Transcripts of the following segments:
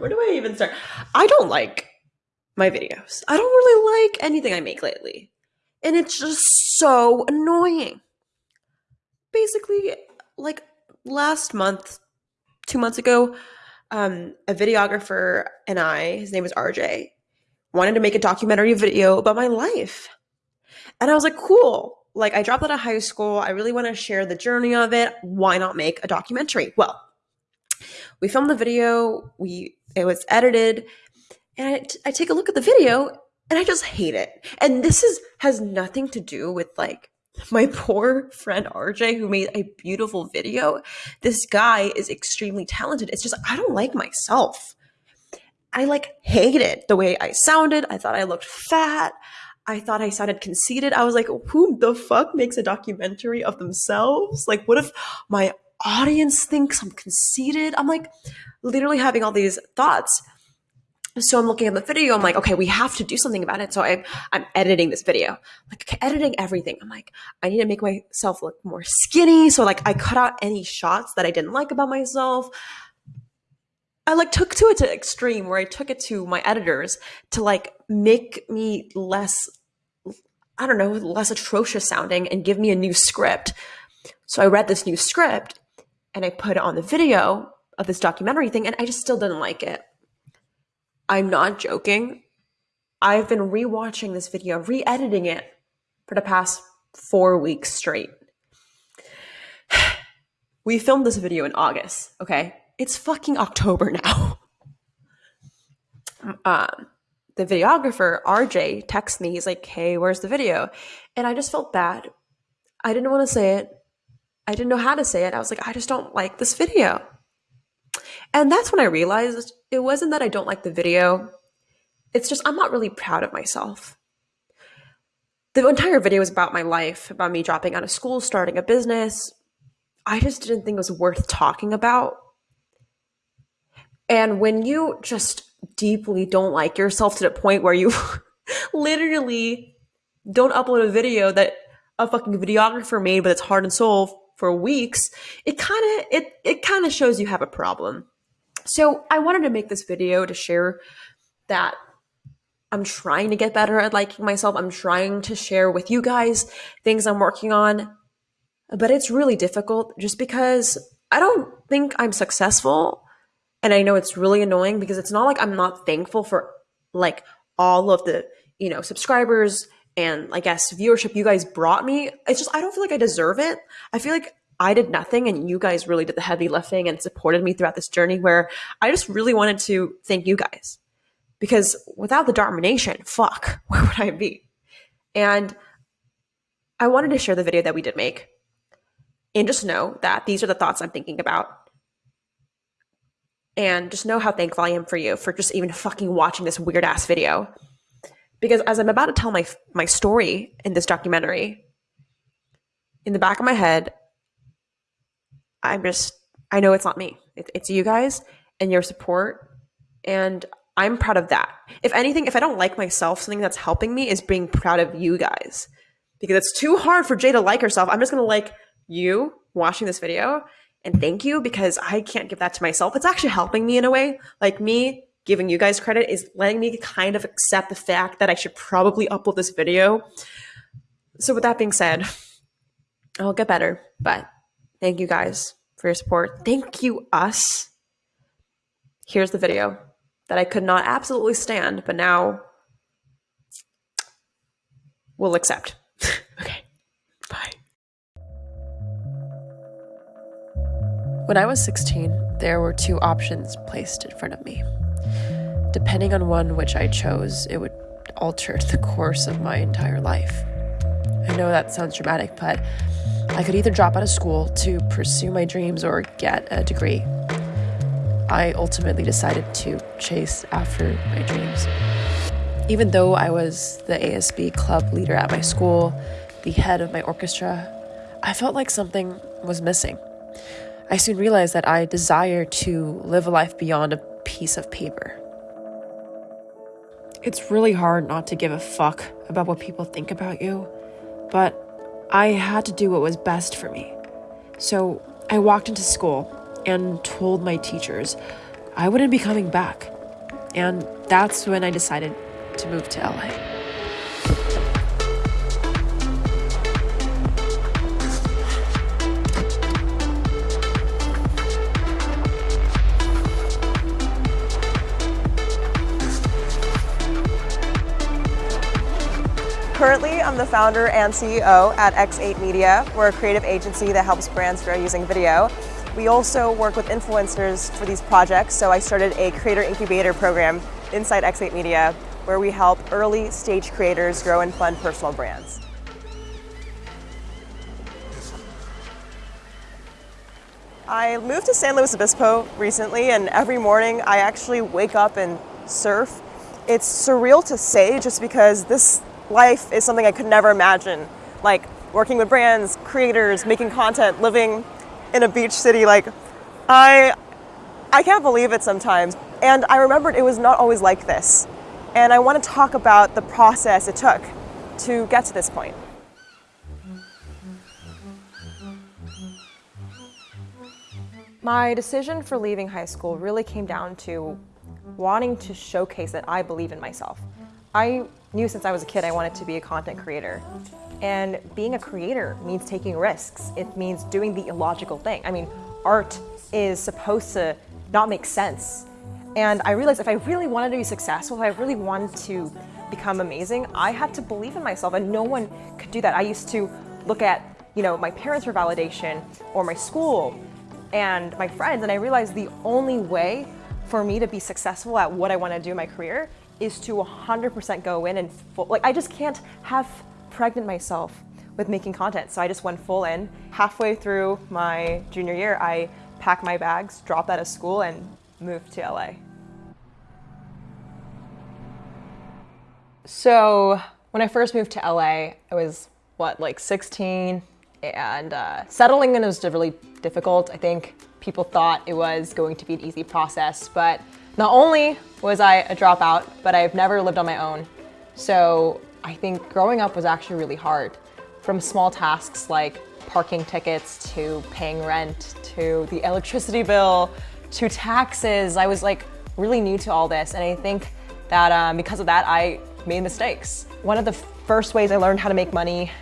where do I even start? I don't like my videos. I don't really like anything I make lately. And it's just so annoying. Basically, like last month, two months ago, um, a videographer and I, his name is RJ, wanted to make a documentary video about my life. And I was like, cool. Like, I dropped out of high school. I really want to share the journey of it. Why not make a documentary? Well, we filmed the video, we it was edited, and I, take a look at the video and I just hate it. And this is has nothing to do with like my poor friend RJ who made a beautiful video. This guy is extremely talented. It's just I don't like myself. I like hated it the way I sounded. I thought I looked fat. I thought I sounded conceited. I was like, who the fuck makes a documentary of themselves? Like, what if my audience thinks I'm conceited? I'm like literally having all these thoughts so I'm looking at the video. I'm like, okay, we have to do something about it. So I, I'm editing this video, like editing everything. I'm like, I need to make myself look more skinny. So like, I cut out any shots that I didn't like about myself. I like took to it to extreme where I took it to my editors to like make me less, I don't know, less atrocious sounding and give me a new script. So I read this new script and I put it on the video of this documentary thing, and I just still didn't like it. I'm not joking. I've been rewatching this video, re editing it for the past four weeks straight. we filmed this video in August, okay? It's fucking October now. um, the videographer, RJ, texts me. He's like, hey, where's the video? And I just felt bad. I didn't want to say it. I didn't know how to say it. I was like, I just don't like this video. And that's when I realized it wasn't that I don't like the video. It's just I'm not really proud of myself. The entire video was about my life, about me dropping out of school, starting a business. I just didn't think it was worth talking about. And when you just deeply don't like yourself to the point where you literally don't upload a video that a fucking videographer made, but it's heart and soul for weeks, it kind of it it kind of shows you have a problem. So I wanted to make this video to share that I'm trying to get better at liking myself. I'm trying to share with you guys things I'm working on, but it's really difficult just because I don't think I'm successful. And I know it's really annoying because it's not like I'm not thankful for like all of the, you know, subscribers and I guess viewership you guys brought me. It's just, I don't feel like I deserve it. I feel like I did nothing and you guys really did the heavy lifting and supported me throughout this journey where I just really wanted to thank you guys. Because without the Dharma Nation, fuck, where would I be? And I wanted to share the video that we did make and just know that these are the thoughts I'm thinking about. And just know how thankful I am for you for just even fucking watching this weird ass video. Because as I'm about to tell my my story in this documentary, in the back of my head, I'm just, I know it's not me. It, it's you guys and your support. And I'm proud of that. If anything, if I don't like myself, something that's helping me is being proud of you guys. Because it's too hard for Jay to like herself. I'm just to like you watching this video and thank you because I can't give that to myself. It's actually helping me in a way. Like me giving you guys credit is letting me kind of accept the fact that I should probably upload this video. So, with that being said, I'll get better, but Thank you guys for your support. Thank you, us. Here's the video that I could not absolutely stand, but now we'll accept. okay, bye. When I was 16, there were two options placed in front of me. Depending on one which I chose, it would alter the course of my entire life. I know that sounds dramatic, but I could either drop out of school to pursue my dreams or get a degree. I ultimately decided to chase after my dreams. Even though I was the ASB club leader at my school, the head of my orchestra, I felt like something was missing. I soon realized that I desired to live a life beyond a piece of paper. It's really hard not to give a fuck about what people think about you, but I had to do what was best for me. So I walked into school and told my teachers, I wouldn't be coming back. And that's when I decided to move to LA. I'm the founder and CEO at X8 Media. We're a creative agency that helps brands grow using video. We also work with influencers for these projects, so I started a creator incubator program inside X8 Media where we help early stage creators grow and fund personal brands. I moved to San Luis Obispo recently and every morning I actually wake up and surf. It's surreal to say just because this life is something I could never imagine. Like working with brands, creators, making content, living in a beach city. Like I, I can't believe it sometimes. And I remembered it was not always like this. And I want to talk about the process it took to get to this point. My decision for leaving high school really came down to wanting to showcase that I believe in myself. I knew since I was a kid I wanted to be a content creator. And being a creator means taking risks. It means doing the illogical thing. I mean, art is supposed to not make sense. And I realized if I really wanted to be successful, if I really wanted to become amazing, I had to believe in myself and no one could do that. I used to look at, you know, my parents for validation or my school and my friends and I realized the only way for me to be successful at what I want to do in my career is to 100% go in and full, like I just can't have pregnant myself with making content. So I just went full in. Halfway through my junior year, I packed my bags, dropped out of school and moved to LA. So when I first moved to LA, I was what, like 16 and uh, settling in was really difficult. I think people thought it was going to be an easy process, but not only was I a dropout, but I've never lived on my own. So I think growing up was actually really hard. From small tasks like parking tickets to paying rent to the electricity bill to taxes, I was like really new to all this. And I think that um, because of that, I made mistakes. One of the first ways I learned how to make money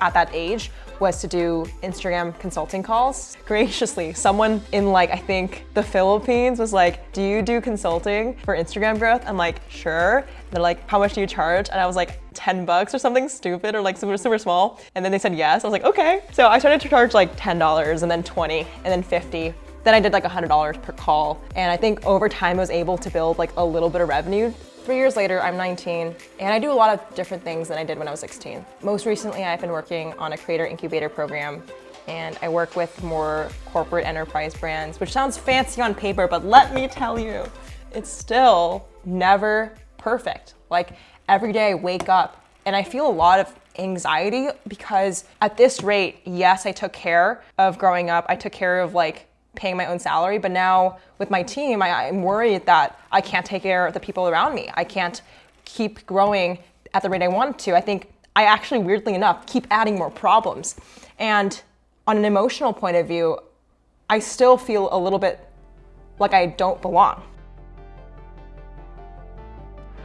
at that age was to do Instagram consulting calls. Graciously, someone in like, I think the Philippines was like, do you do consulting for Instagram growth? I'm like, sure. They're like, how much do you charge? And I was like, 10 bucks or something stupid or like super, super small. And then they said yes. I was like, okay. So I started to charge like $10 and then 20 and then 50. Then I did like $100 per call. And I think over time I was able to build like a little bit of revenue Three years later, I'm 19, and I do a lot of different things than I did when I was 16. Most recently, I've been working on a creator incubator program, and I work with more corporate enterprise brands, which sounds fancy on paper, but let me tell you, it's still never perfect. Like every day I wake up and I feel a lot of anxiety because at this rate, yes, I took care of growing up. I took care of like paying my own salary, but now with my team, I, am worried that I can't take care of the people around me. I can't keep growing at the rate I want to. I think I actually, weirdly enough, keep adding more problems. And on an emotional point of view, I still feel a little bit like I don't belong.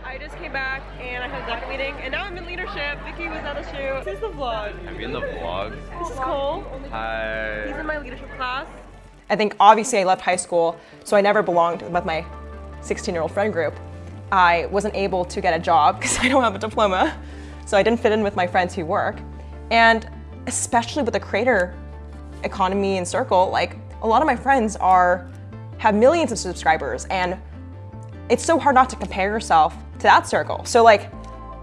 I just came back and I had a deck meeting and now I'm in leadership. Vicky was on the shoot. This is the vlog. I'm in the vlog. This is Cole. Hi. He's in my leadership class. I think obviously I left high school, so I never belonged with my 16-year-old friend group. I wasn't able to get a job because I don't have a diploma, so I didn't fit in with my friends who work. And especially with the creator economy and circle, like a lot of my friends are have millions of subscribers and it's so hard not to compare yourself to that circle. So like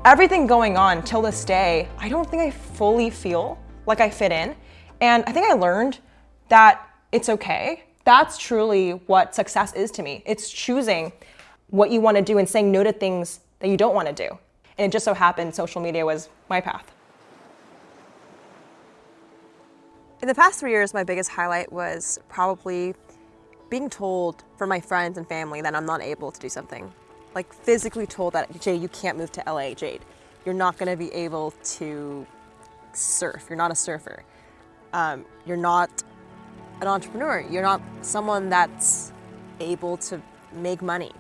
everything going on till this day, I don't think I fully feel like I fit in. And I think I learned that it's okay. That's truly what success is to me. It's choosing what you want to do and saying no to things that you don't want to do. And it just so happened social media was my path. In the past three years, my biggest highlight was probably being told from my friends and family that I'm not able to do something. Like physically told that, Jade, you can't move to LA, Jade. You're not gonna be able to surf. You're not a surfer. Um, you're not an entrepreneur. You're not someone that's able to make money.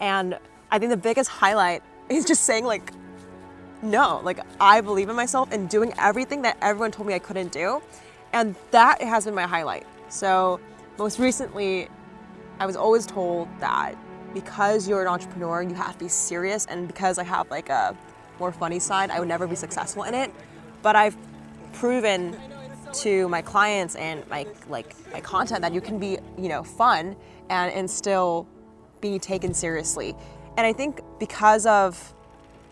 And I think the biggest highlight is just saying like, no, like I believe in myself and doing everything that everyone told me I couldn't do. And that has been my highlight. So most recently, I was always told that because you're an entrepreneur, you have to be serious. And because I have like a more funny side, I would never be successful in it. But I've proven to my clients and my like my content that you can be, you know, fun and, and still be taken seriously. And I think because of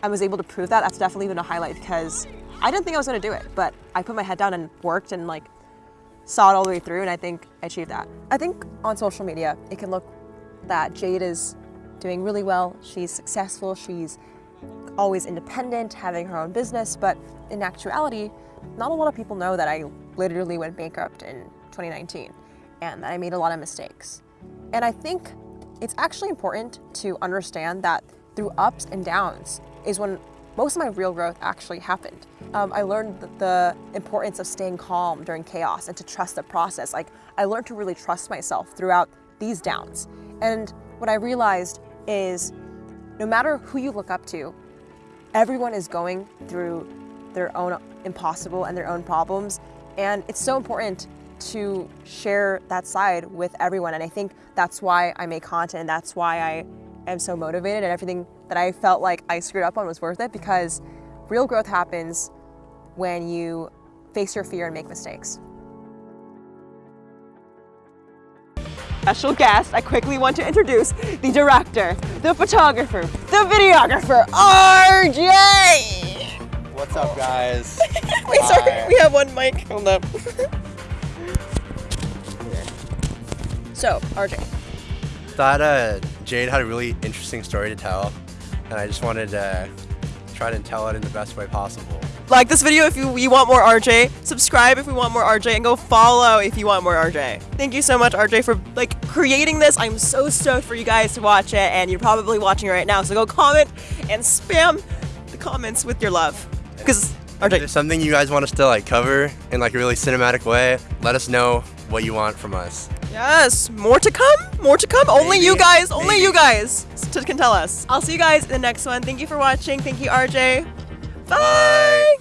I was able to prove that, that's definitely been a highlight because I didn't think I was gonna do it, but I put my head down and worked and like saw it all the way through and I think I achieved that. I think on social media, it can look that Jade is doing really well. She's successful, she's always independent, having her own business, but in actuality, not a lot of people know that I literally went bankrupt in 2019 and that I made a lot of mistakes. And I think it's actually important to understand that through ups and downs is when most of my real growth actually happened. Um, I learned the, the importance of staying calm during chaos and to trust the process. Like I learned to really trust myself throughout these downs. And what I realized is no matter who you look up to, everyone is going through their own impossible and their own problems. And it's so important to share that side with everyone. And I think that's why I make content and that's why I am so motivated and everything that I felt like I screwed up on was worth it because real growth happens when you face your fear and make mistakes. Special guest, I quickly want to introduce the director, the photographer, the videographer, RJ! What's up, guys? Wait, sorry, we have one mic. Hold up. so, RJ, Thought uh, Jade had a really interesting story to tell, and I just wanted to try to tell it in the best way possible. like this video if you, you want more RJ. Subscribe if you want more RJ, and go follow if you want more RJ. Thank you so much, RJ, for like creating this. I'm so stoked for you guys to watch it, and you're probably watching it right now. So go comment and spam the comments with your love, because If RJ. there's something you guys want us to like cover in like a really cinematic way, let us know what you want from us. Yes, more to come. More to come. Only you Maybe. guys. Only Maybe. you guys can tell us. I'll see you guys in the next one. Thank you for watching. Thank you, RJ. Bye. Bye.